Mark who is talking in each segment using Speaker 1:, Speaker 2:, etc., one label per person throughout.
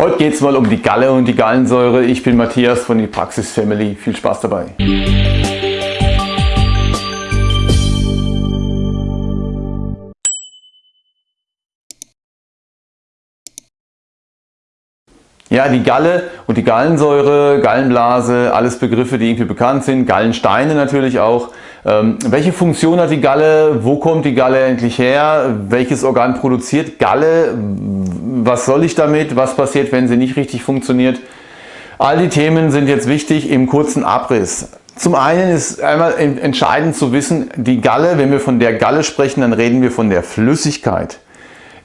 Speaker 1: Heute geht es mal um die Galle und die Gallensäure. Ich bin Matthias von die Praxis Family. Viel Spaß dabei. Ja, die Galle und die Gallensäure, Gallenblase, alles Begriffe, die irgendwie bekannt sind. Gallensteine natürlich auch. Ähm, welche Funktion hat die Galle? Wo kommt die Galle endlich her? Welches Organ produziert Galle? Was soll ich damit? Was passiert, wenn sie nicht richtig funktioniert? All die Themen sind jetzt wichtig im kurzen Abriss. Zum einen ist einmal entscheidend zu wissen, die Galle, wenn wir von der Galle sprechen, dann reden wir von der Flüssigkeit.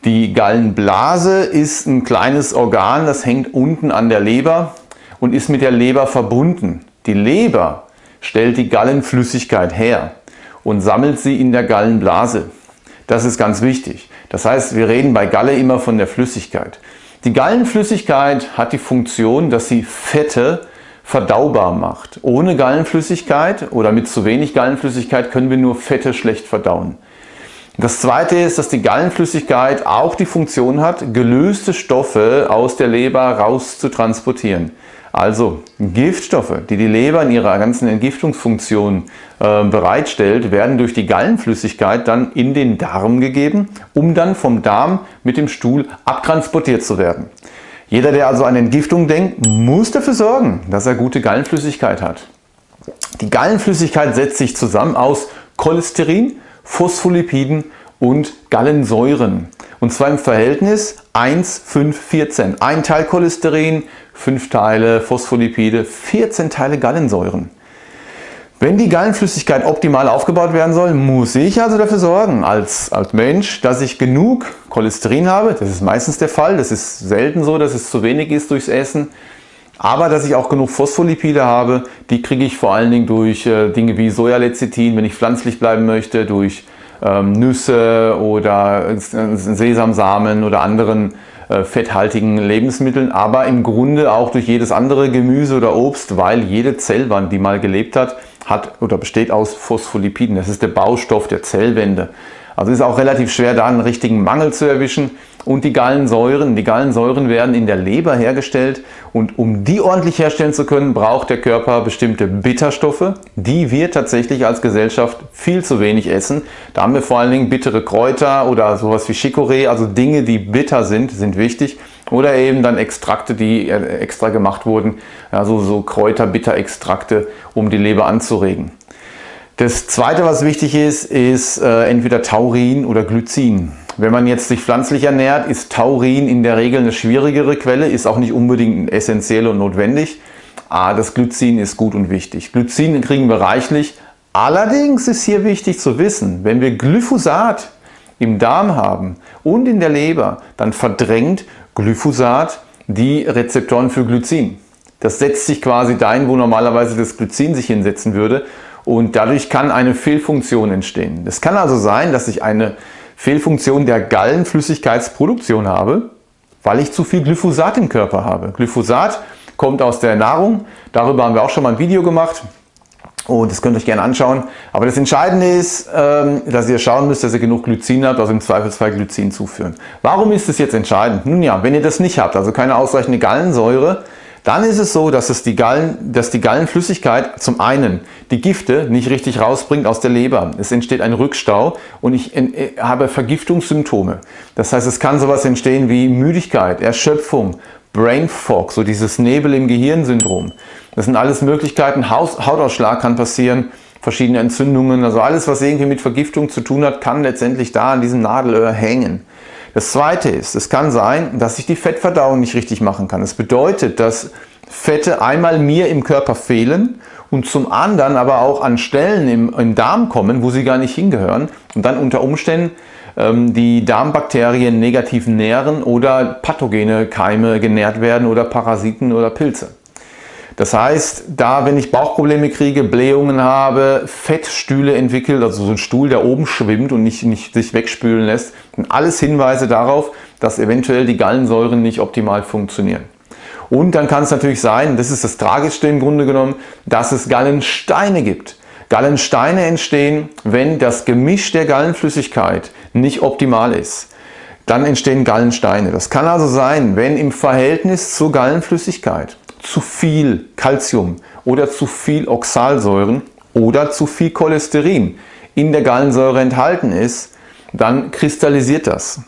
Speaker 1: Die Gallenblase ist ein kleines Organ, das hängt unten an der Leber und ist mit der Leber verbunden. Die Leber stellt die Gallenflüssigkeit her und sammelt sie in der Gallenblase. Das ist ganz wichtig. Das heißt, wir reden bei Galle immer von der Flüssigkeit. Die Gallenflüssigkeit hat die Funktion, dass sie Fette verdaubar macht. Ohne Gallenflüssigkeit oder mit zu wenig Gallenflüssigkeit können wir nur Fette schlecht verdauen. Das zweite ist, dass die Gallenflüssigkeit auch die Funktion hat, gelöste Stoffe aus der Leber raus zu transportieren. Also Giftstoffe, die die Leber in ihrer ganzen Entgiftungsfunktion äh, bereitstellt, werden durch die Gallenflüssigkeit dann in den Darm gegeben, um dann vom Darm mit dem Stuhl abtransportiert zu werden. Jeder, der also an Entgiftung denkt, muss dafür sorgen, dass er gute Gallenflüssigkeit hat. Die Gallenflüssigkeit setzt sich zusammen aus Cholesterin, Phospholipiden und Gallensäuren. Und zwar im Verhältnis 1, 5, 14. Ein Teil Cholesterin, 5 Teile Phospholipide, 14 Teile Gallensäuren. Wenn die Gallenflüssigkeit optimal aufgebaut werden soll, muss ich also dafür sorgen, als, als Mensch, dass ich genug Cholesterin habe. Das ist meistens der Fall. Das ist selten so, dass es zu wenig ist durchs Essen. Aber dass ich auch genug Phospholipide habe, die kriege ich vor allen Dingen durch äh, Dinge wie Sojalecithin, wenn ich pflanzlich bleiben möchte, durch ähm, Nüsse oder äh, Sesamsamen oder anderen äh, fetthaltigen Lebensmitteln, aber im Grunde auch durch jedes andere Gemüse oder Obst, weil jede Zellwand, die mal gelebt hat, hat oder besteht aus Phospholipiden. Das ist der Baustoff der Zellwände. Also ist auch relativ schwer da einen richtigen Mangel zu erwischen. Und die Gallensäuren, die Gallensäuren werden in der Leber hergestellt und um die ordentlich herstellen zu können, braucht der Körper bestimmte Bitterstoffe, die wir tatsächlich als Gesellschaft viel zu wenig essen. Da haben wir vor allen Dingen bittere Kräuter oder sowas wie Chicorée, also Dinge, die bitter sind, sind wichtig. Oder eben dann Extrakte, die äh, extra gemacht wurden, also so Kräuterbitterextrakte, um die Leber anzuregen. Das zweite, was wichtig ist, ist äh, entweder Taurin oder Glycin. Wenn man jetzt sich pflanzlich ernährt, ist Taurin in der Regel eine schwierigere Quelle, ist auch nicht unbedingt essentiell und notwendig. Aber das Glycin ist gut und wichtig. Glycin kriegen wir reichlich. Allerdings ist hier wichtig zu wissen, wenn wir Glyphosat im Darm haben und in der Leber, dann verdrängt Glyphosat die Rezeptoren für Glycin. Das setzt sich quasi dahin, wo normalerweise das Glycin sich hinsetzen würde und dadurch kann eine Fehlfunktion entstehen. Es kann also sein, dass ich eine Fehlfunktion der Gallenflüssigkeitsproduktion habe, weil ich zu viel Glyphosat im Körper habe. Glyphosat kommt aus der Nahrung, darüber haben wir auch schon mal ein Video gemacht und das könnt ihr euch gerne anschauen. Aber das Entscheidende ist, ähm, dass ihr schauen müsst, dass ihr genug Glycin habt, also im Zweifelsfall Glycin zuführen. Warum ist das jetzt entscheidend? Nun ja, wenn ihr das nicht habt, also keine ausreichende Gallensäure, dann ist es so, dass, es die Gallen, dass die Gallenflüssigkeit zum einen die Gifte nicht richtig rausbringt aus der Leber. Es entsteht ein Rückstau und ich äh, habe Vergiftungssymptome. Das heißt, es kann sowas entstehen wie Müdigkeit, Erschöpfung, Brain Fog, so dieses Nebel im Gehirn-Syndrom. Das sind alles Möglichkeiten. Hautausschlag kann passieren, verschiedene Entzündungen, also alles, was irgendwie mit Vergiftung zu tun hat, kann letztendlich da an diesem Nadelöhr hängen. Das zweite ist, es kann sein, dass ich die Fettverdauung nicht richtig machen kann. Das bedeutet, dass Fette einmal mir im Körper fehlen und zum anderen aber auch an Stellen im, im Darm kommen, wo sie gar nicht hingehören und dann unter Umständen ähm, die Darmbakterien negativ nähren oder pathogene Keime genährt werden oder Parasiten oder Pilze. Das heißt, da wenn ich Bauchprobleme kriege, Blähungen habe, Fettstühle entwickelt, also so ein Stuhl, der oben schwimmt und nicht, nicht sich wegspülen lässt, sind alles Hinweise darauf, dass eventuell die Gallensäuren nicht optimal funktionieren. Und dann kann es natürlich sein, das ist das Tragischste im Grunde genommen, dass es Gallensteine gibt. Gallensteine entstehen, wenn das Gemisch der Gallenflüssigkeit nicht optimal ist. dann entstehen Gallensteine. Das kann also sein, wenn im Verhältnis zur Gallenflüssigkeit zu viel Calcium oder zu viel Oxalsäuren oder zu viel Cholesterin in der Gallensäure enthalten ist, dann kristallisiert das.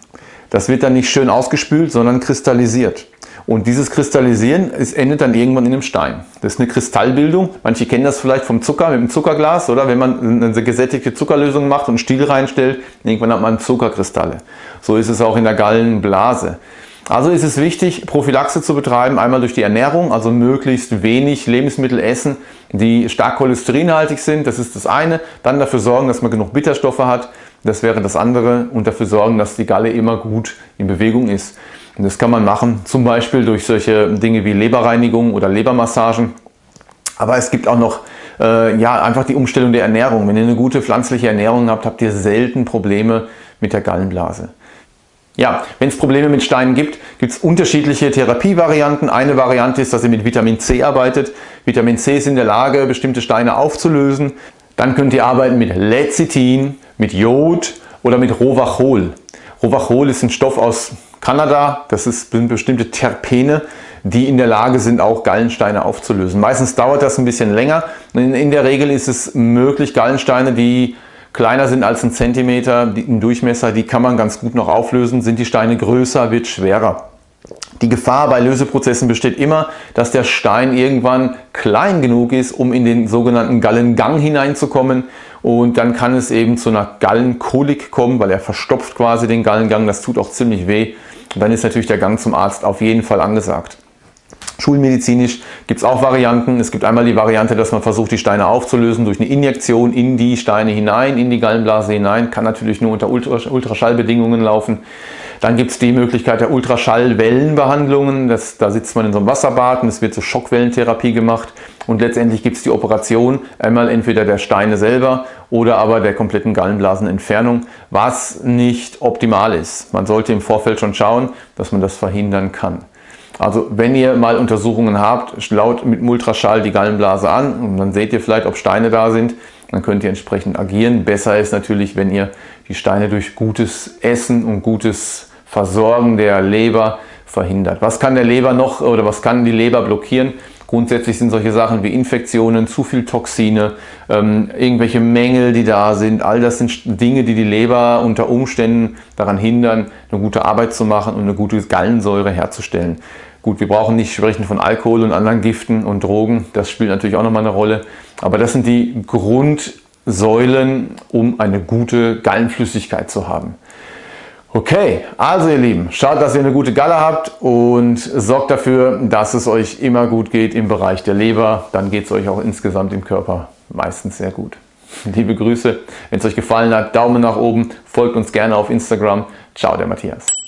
Speaker 1: Das wird dann nicht schön ausgespült, sondern kristallisiert. Und dieses Kristallisieren es endet dann irgendwann in einem Stein. Das ist eine Kristallbildung. Manche kennen das vielleicht vom Zucker, mit dem Zuckerglas, oder? Wenn man eine gesättigte Zuckerlösung macht und Stiel reinstellt, irgendwann hat man Zuckerkristalle. So ist es auch in der Gallenblase. Also ist es wichtig, Prophylaxe zu betreiben, einmal durch die Ernährung, also möglichst wenig Lebensmittel essen, die stark cholesterinhaltig sind, das ist das eine. Dann dafür sorgen, dass man genug Bitterstoffe hat, das wäre das andere. Und dafür sorgen, dass die Galle immer gut in Bewegung ist. Und das kann man machen, zum Beispiel durch solche Dinge wie Leberreinigung oder Lebermassagen. Aber es gibt auch noch äh, ja, einfach die Umstellung der Ernährung. Wenn ihr eine gute pflanzliche Ernährung habt, habt ihr selten Probleme mit der Gallenblase. Ja, wenn es Probleme mit Steinen gibt, gibt es unterschiedliche Therapievarianten. Eine Variante ist, dass ihr mit Vitamin C arbeitet. Vitamin C ist in der Lage, bestimmte Steine aufzulösen. Dann könnt ihr arbeiten mit Lecithin, mit Jod oder mit Rovachol. Rovachol ist ein Stoff aus Kanada. Das sind bestimmte Terpene, die in der Lage sind, auch Gallensteine aufzulösen. Meistens dauert das ein bisschen länger. In, der Regel ist es möglich, Gallensteine, die kleiner sind als ein Zentimeter im Durchmesser, die kann man ganz gut noch auflösen. Sind die Steine größer, wird schwerer. Die Gefahr bei Löseprozessen besteht immer, dass der Stein irgendwann klein genug ist, um in den sogenannten Gallengang hineinzukommen und dann kann es eben zu einer Gallenkolik kommen, weil er verstopft quasi den Gallengang, das tut auch ziemlich weh. Und dann ist natürlich der Gang zum Arzt auf jeden Fall angesagt. Schulmedizinisch gibt es auch Varianten. Es gibt einmal die Variante, dass man versucht, die Steine aufzulösen durch eine Injektion in die Steine hinein, in die Gallenblase hinein. Kann natürlich nur unter Ultraschallbedingungen laufen. Dann gibt es die Möglichkeit der Ultraschallwellenbehandlungen. Das, da sitzt man in so einem Wasserbad und es wird so Schockwellentherapie gemacht. Und letztendlich gibt es die Operation, einmal entweder der Steine selber oder aber der kompletten Gallenblasenentfernung, was nicht optimal ist. Man sollte im Vorfeld schon schauen, dass man das verhindern kann. Also wenn ihr mal Untersuchungen habt, schlaut mit Ultraschall die Gallenblase an und dann seht ihr vielleicht, ob Steine da sind. Dann könnt ihr entsprechend agieren. Besser ist natürlich, wenn ihr die Steine durch gutes Essen und gutes Versorgen der Leber verhindert. Was kann der Leber noch oder was kann die Leber blockieren? Grundsätzlich sind solche Sachen wie Infektionen, zu viel Toxine, ähm, irgendwelche Mängel, die da sind. All das sind Dinge, die die Leber unter Umständen daran hindern, eine gute Arbeit zu machen und eine gute Gallensäure herzustellen. Gut, wir brauchen nicht sprechen von Alkohol und anderen Giften und Drogen, das spielt natürlich auch nochmal eine Rolle. Aber das sind die Grundsäulen, um eine gute Gallenflüssigkeit zu haben. Okay, also ihr Lieben, schaut, dass ihr eine gute Galle habt und sorgt dafür, dass es euch immer gut geht im Bereich der Leber. Dann geht es euch auch insgesamt im Körper meistens sehr gut. Liebe Grüße, wenn es euch gefallen hat, Daumen nach oben, folgt uns gerne auf Instagram. Ciao, der Matthias.